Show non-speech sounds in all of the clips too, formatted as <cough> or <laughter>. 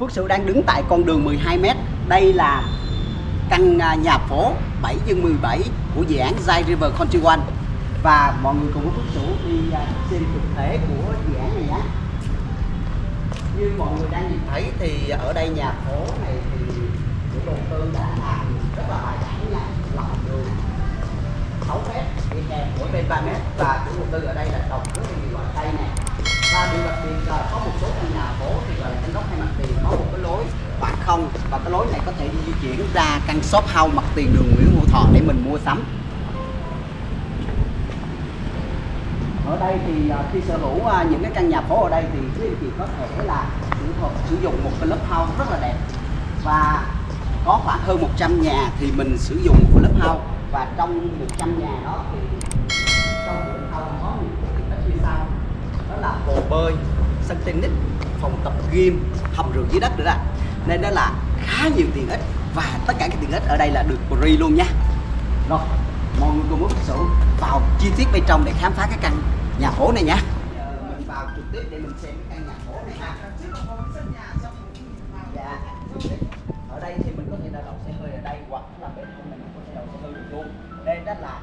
Phước Sửu đang đứng tại con đường 12m. Đây là căn à, nhà phố 7 x 17 của dự án Zai River Country One. Và mọi người cùng với Phước Sửu đi à, xem thực thể của dự án này nhé. Như mọi người đang nhìn thấy thì ở đây nhà phố này thì chủ đầu tư đã làm rất là bài bản nha. Lòng đường 6 mét, đi kèm mỗi bên 3 mét và chủ đầu tư ở đây lối này có thể di chuyển ra căn shop house mặt tiền đường Nguyễn Hữu Thọ để mình mua sắm. Ở đây thì à, khi sở hữu à, những cái căn nhà phố ở đây thì quý anh chị có thể là sử dụng sử dụng một cái lớp house rất là đẹp. Và có khoảng hơn 100 nhà thì mình sử dụng một cái lớp house và trong 100 nhà đó thì trong lớp house có những cái tích như sau đó là hồ bơi, sân tennis, phòng tập gym, hầm rượu dưới đất nữa đó nên đó là khá nhiều tiện ích và tất cả các tiện ích ở đây là được free luôn nha. Rồi mọi người cùng bác Sửu vào chi tiết bên trong để khám phá cái căn nhà phố này nha. Mình vào trực tiếp để mình xem cái căn nhà phố này ha dạ. Ở đây thì mình có thể là đậu xe hơi ở đây hoặc là bên hông mình có thể đậu xe hơi được luôn. Đây đó là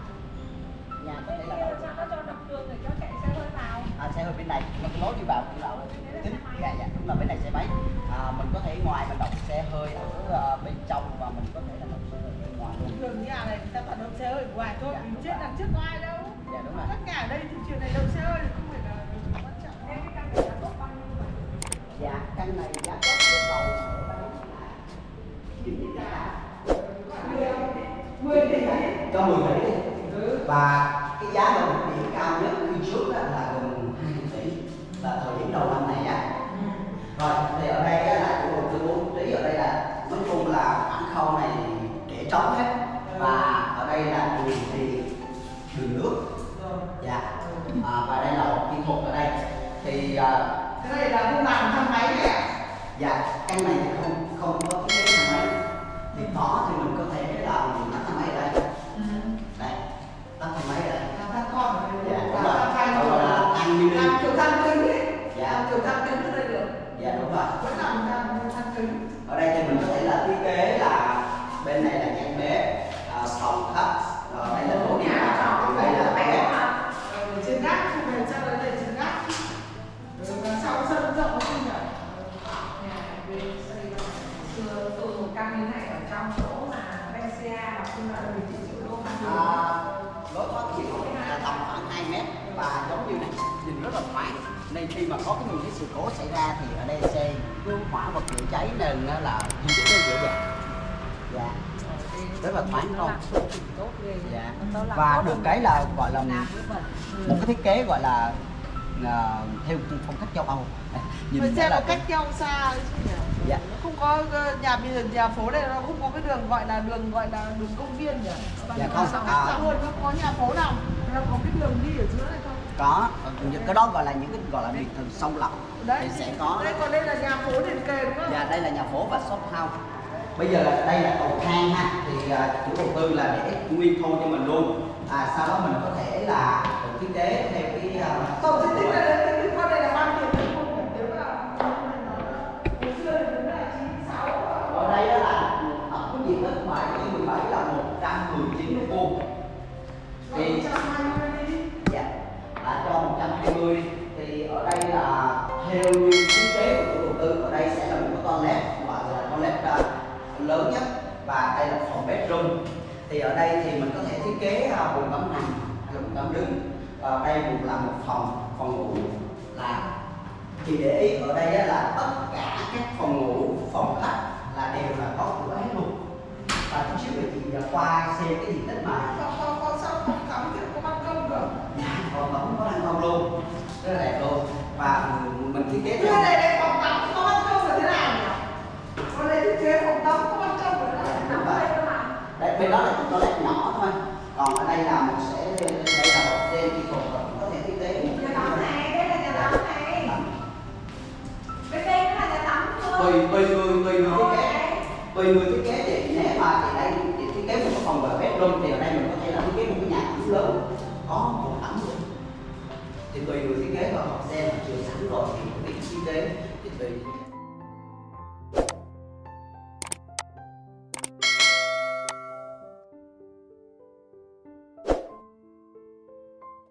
nhà có thể là đậu à, xe hơi bên này mà cái lối đi vào trước có ai đâu. dạ đúng rồi. Tất cả ở đây thị trường này đậu xe thì không phải là quan trọng. Thế cái căn này giá tốt bao nhiêu vậy? dạ căn này giá tốt yêu cầu cho 10 tỷ. Đi và cái giá đồng điểm cao nhất khi trước là gần 20 tỷ. Là thời điểm đầu năm này á. Rồi thì ở đây là chủ đầu tư bố trí ở đây là nói chung là khoảng khâu này để trống hết. Và ở đây là đường thì đường nước. Dạ. À, và đây là một kỹ thuật ở đây. Thì à, Cái này là không làm thang máy này à? dạ căn này thì không không có kế thang máy. Thì có thì mình có thể nhìn thoáng nên khi mà có cái những cái sự cố xảy ra thì ở đây xe cứu hỏa vật chữa cháy nên nó là di dễ dàng dạ rất là thoáng không tốt ghê dạ và được cái là gọi là một cái thiết kế gọi là à, theo phong cách châu Âu <laughs> Phải rất xem là cách nhau xa chứ nhỉ? Dạ. Nó không có ờ, nhà bây giờ nhà phố này nó không có cái đường gọi là đường gọi là đường công viên nhỉ? Dạ không, à. à. luôn nó có nhà phố nào nó có cái đường đi ở giữa này không? Có. Những cái đó gọi là những cái gọi là biệt thự sâu lọc thì sẽ có. Đây còn đây là nhà phố liền kề đúng không? dạ đây là nhà phố và shop house. Bây giờ là đây là cầu thang ha. Thì à, chủ đầu tư là để nguyên thô cho mình luôn. À, sau đó mình có thể là thiết kế theo cái đến cái con này là bao nhiêu tiền không phải nếu mà hồi xưa thì đúng là 96 ở đây đó là tổng cái diện tích 7 trên 17 là 119 mét vuông thì 120 đi. dạ là cho 120 đi thì ở đây là theo như thiết kế của chủ đầu tư ở đây sẽ là một cái toilet gọi là toilet uh, lớn nhất và đây là phòng bedroom. Thì ở đây thì mình có thể thiết kế uh, bồn tắm nằm hay là bồn tắm đứng. Và đây cũng là một phòng phòng ngủ là thì để ý. Ở đây là tất cả các phòng ngủ phòng khách là đều là có cửa hết luôn. Và chút xíu chị uh, qua xem cái diện tích mà còn còn sao không cắm thì có ban công cơ? Dạ, còn vẫn có ban công luôn. Rất là đẹp luôn và mình thiết kế Cái theo này đây phòng tắm có ban công là thế nào nhỉ? Còn đây thiết kế phòng tắm có ban công là thế nào? Vậy. đây bên đó là chúng toilet nhỏ thôi còn ở đây là một sẽ đây là một trên và cũng có thể thiết kế nhà tắm này đây là nhà tắm này bên đây là nhà tắm tùy luôn tùy người tùy người thiết kế Đấy. tùy người thiết kế thì nếu mà thì đây thì thiết kế một cái phòng và bedroom thì ở đây mình có thể là thiết kế một cái nhà tắm lớn có một tắm thì tùy người thiết kế và họ xem là chưa sẵn rồi thì cái chi tế thì tùy